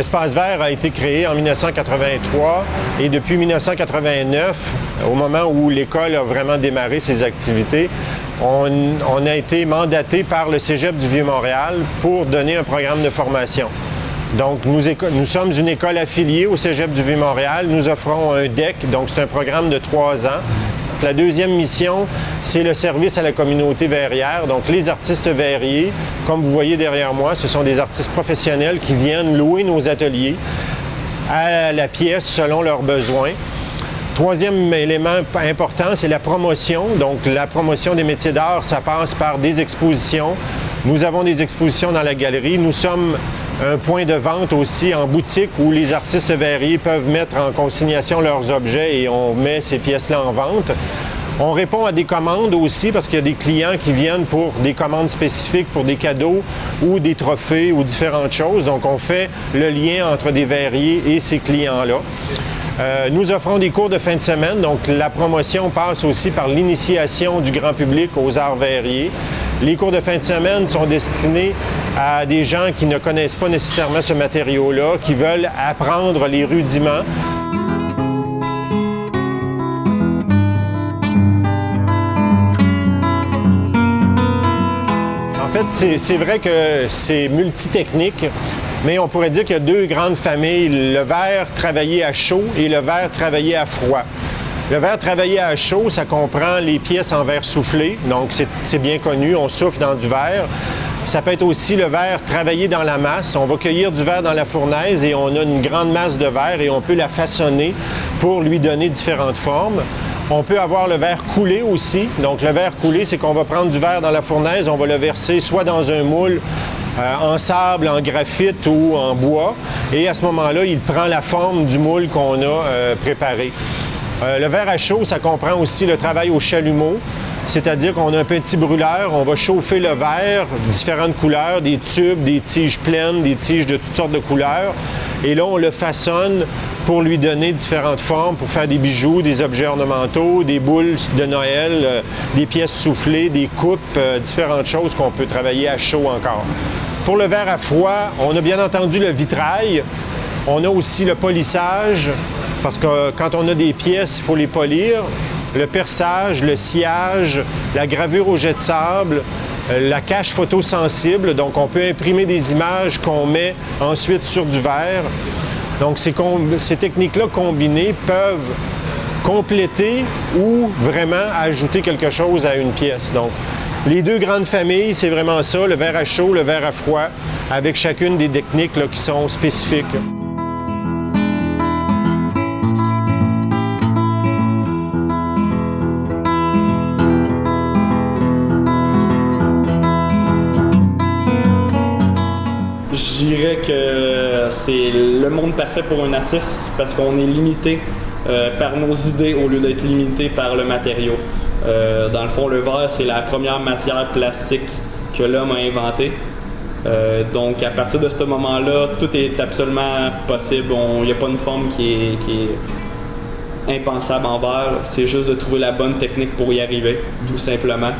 Espace Vert a été créé en 1983 et depuis 1989, au moment où l'école a vraiment démarré ses activités, on, a été mandaté par le Cégep du Vieux-Montréal pour donner un programme de formation. Donc, nous, nous, sommes une école affiliée au Cégep du Vieux-Montréal. Nous offrons un DEC, donc c'est un programme de trois ans. La deuxième mission, c'est le service à la communauté verrière. Donc, les artistes verriers, comme vous voyez derrière moi, ce sont des artistes professionnels qui viennent louer nos ateliers à la pièce selon leurs besoins. Troisième élément important, c'est la promotion. Donc, la promotion des métiers d'art, ça passe par des expositions. Nous avons des expositions dans la galerie. Nous sommes un point de vente aussi en boutique où les artistes verriers peuvent mettre en consignation leurs objets et on met ces pièces-là en vente. On répond à des commandes aussi parce qu'il y a des clients qui viennent pour des commandes spécifiques, pour des cadeaux ou des trophées ou différentes choses. Donc, on fait le lien entre des verriers et ces clients-là. Euh, nous offrons des cours de fin de semaine, donc la promotion passe aussi par l'initiation du grand public aux arts verriers. Les cours de fin de semaine sont destinés à des gens qui ne connaissent pas nécessairement ce matériau-là, qui veulent apprendre les rudiments. En fait, c'est vrai que c'est multitechnique. Mais on pourrait dire qu'il y a deux grandes familles, le verre travaillé à chaud et le verre travaillé à froid. Le verre travaillé à chaud, ça comprend les pièces en verre soufflé, donc c'est bien connu, on souffle dans du verre. Ça peut être aussi le verre travaillé dans la masse. On va cueillir du verre dans la fournaise et on a une grande masse de verre et on peut la façonner pour lui donner différentes formes. On peut avoir le verre coulé aussi. Donc le verre coulé, c'est qu'on va prendre du verre dans la fournaise, on va le verser soit dans un moule euh, en sable, en graphite ou en bois. Et à ce moment-là, il prend la forme du moule qu'on a euh, préparé. Euh, le verre à chaud, ça comprend aussi le travail au chalumeau. C'est-à-dire qu'on a un petit brûleur, on va chauffer le verre, différentes couleurs, des tubes, des tiges pleines, des tiges de toutes sortes de couleurs. Et là, on le façonne pour lui donner différentes formes, pour faire des bijoux, des objets ornementaux, des boules de Noël, des pièces soufflées, des coupes, différentes choses qu'on peut travailler à chaud encore. Pour le verre à froid, on a bien entendu le vitrail. On a aussi le polissage, parce que quand on a des pièces, il faut les polir. Le perçage, le sciage, la gravure au jet de sable, euh, la cache photosensible. Donc, on peut imprimer des images qu'on met ensuite sur du verre. Donc, ces techniques-là combinées peuvent compléter ou vraiment ajouter quelque chose à une pièce. Donc, les deux grandes familles, c'est vraiment ça, le verre à chaud, le verre à froid, avec chacune des techniques qui sont spécifiques. Je dirais que c'est le monde parfait pour un artiste parce qu'on est limité euh, par nos idées au lieu d'être limité par le matériau. Euh, dans le fond, le verre, c'est la première matière plastique que l'homme a inventée. Euh, donc, à partir de ce moment-là, tout est absolument possible. Il n'y a pas une forme qui est, qui est impensable en verre. C'est juste de trouver la bonne technique pour y arriver, tout simplement.